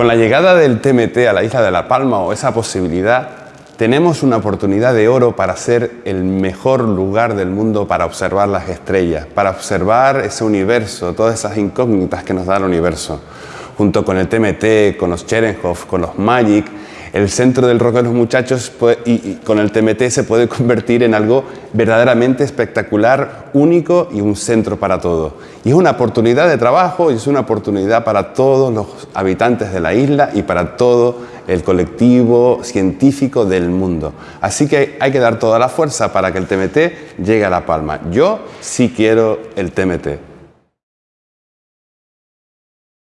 Con la llegada del TMT a la isla de La Palma o esa posibilidad, tenemos una oportunidad de oro para ser el mejor lugar del mundo para observar las estrellas, para observar ese universo, todas esas incógnitas que nos da el universo. Junto con el TMT, con los Cherenkov, con los Magic, el centro del rock de los muchachos y, con el TMT se puede convertir en algo verdaderamente espectacular, único y un centro para todo. Y es una oportunidad de trabajo y es una oportunidad para todos los habitantes de la isla y para todo el colectivo científico del mundo. Así que hay que dar toda la fuerza para que el TMT llegue a La Palma. Yo sí quiero el TMT.